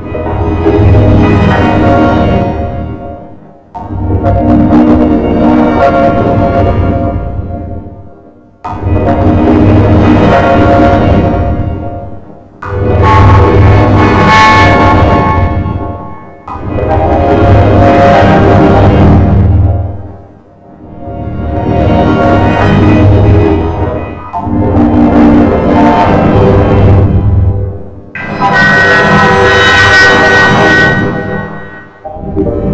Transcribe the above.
Música Thank